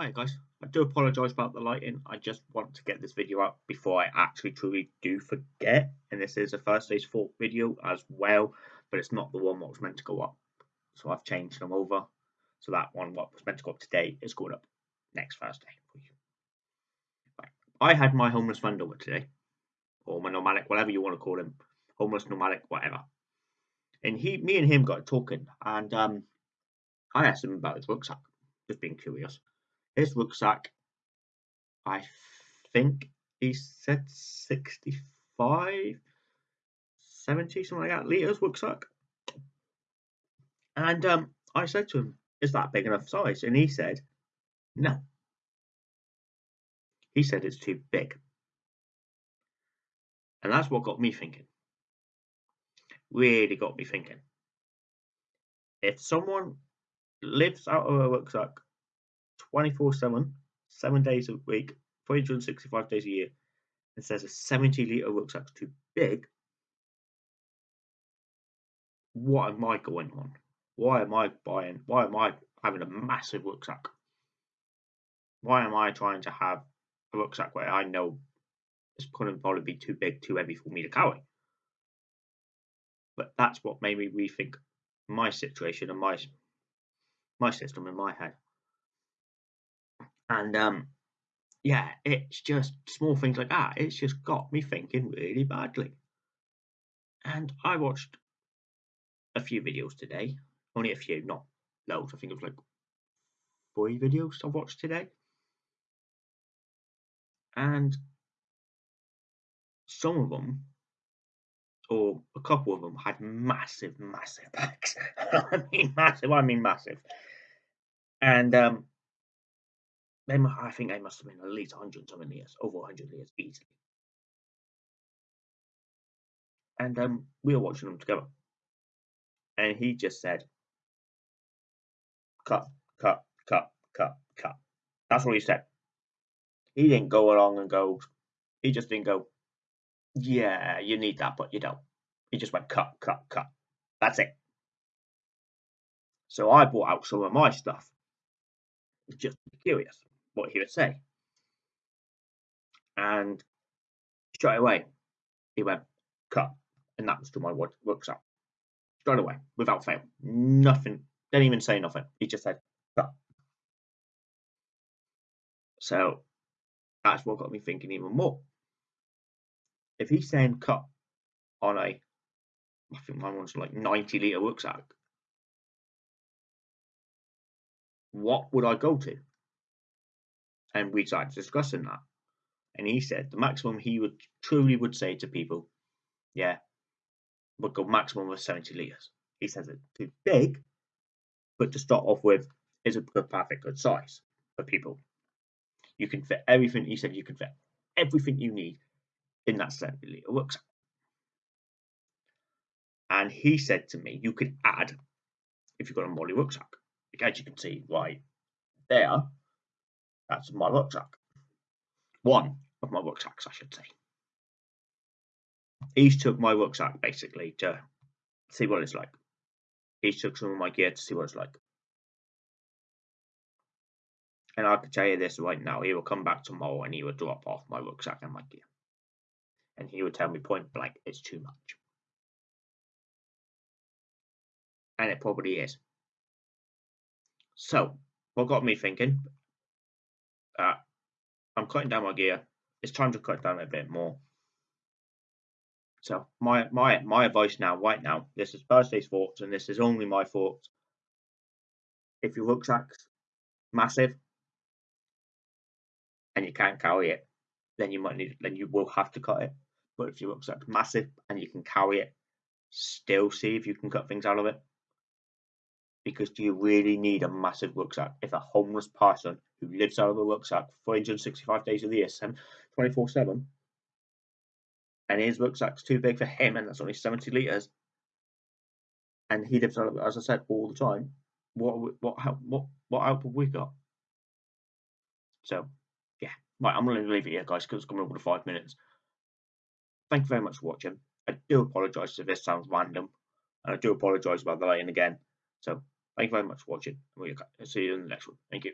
Hi guys, I do apologise about the lighting. I just want to get this video up before I actually truly do forget. And this is a Thursday's Thought video as well, but it's not the one what was meant to go up. So I've changed them over. So that one what was meant to go up today is going up next Thursday for you. Right. I had my homeless friend over today, or my nomadic, whatever you want to call him, homeless nomadic, whatever. And he, me and him got talking, and um, I asked him about his rucksack, just being curious his rucksack, I think he said 65, 70, something like that, litres rucksack. And um, I said to him, is that big enough size? And he said, no. He said it's too big. And that's what got me thinking. Really got me thinking. If someone lives out of a rucksack 24 7, seven days a week, 365 days a year, and says a 70 litre rucksack's too big, what am I going on? Why am I buying? Why am I having a massive rucksack? Why am I trying to have a rucksack where I know it's going to probably be too big, too heavy for me to carry? But that's what made me rethink my situation and my my system in my head. And um, yeah, it's just small things like that. It's just got me thinking really badly. And I watched a few videos today, only a few, not loads. I think it was like four videos I watched today. And some of them, or a couple of them, had massive, massive bags. I mean, massive, I mean, massive. And um, they, I think they must have been at least 100 something years, over 100 years easily. And um, we were watching them together. And he just said, cut, cut, cut, cut, cut. That's what he said. He didn't go along and go, he just didn't go, yeah, you need that, but you don't. He just went, cut, cut, cut. That's it. So I brought out some of my stuff. Just curious what he would say. And straight away, he went, cut. And that was to my what rucksack. Straight away, without fail. Nothing, didn't even say nothing. He just said, cut. So that's what got me thinking even more. If he's saying cut on a, I think my one's like 90 litre rucksack, what would I go to? And we started discussing that. And he said the maximum he would truly would say to people, yeah, would go maximum of 70 litres. He says it's too big, but to start off with is a perfect good size for people. You can fit everything, he said you can fit everything you need in that 70 litre rucksack. And he said to me, you could add, if you've got a MOLLE rucksack, as you can see right there, that's my rucksack. One of my rucksacks, I should say. He's took my rucksack basically to see what it's like. He's took some of my gear to see what it's like. And I can tell you this right now, he will come back tomorrow and he will drop off my rucksack and my gear. And he would tell me point blank, it's too much. And it probably is. So, what got me thinking, uh, I'm cutting down my gear. It's time to cut down a bit more. So my my my advice now, right now, this is Thursday's thoughts, and this is only my thoughts. If your rucksack's massive and you can't carry it, then you might need then you will have to cut it. But if your rucksack's massive and you can carry it, still see if you can cut things out of it because do you really need a massive rucksack if a homeless person who lives out of a rucksack 365 days of the year, 24 7, and his rucksack's too big for him and that's only 70 litres, and he lives out of it, as I said, all the time, what what what what output we got? So, yeah, right, I'm going to leave it here, guys, because it's coming over to five minutes. Thank you very much for watching. I do apologise if this sounds random, and I do apologise about the lighting again. So, Thank you very much for watching. We'll see you in the next one. Thank you.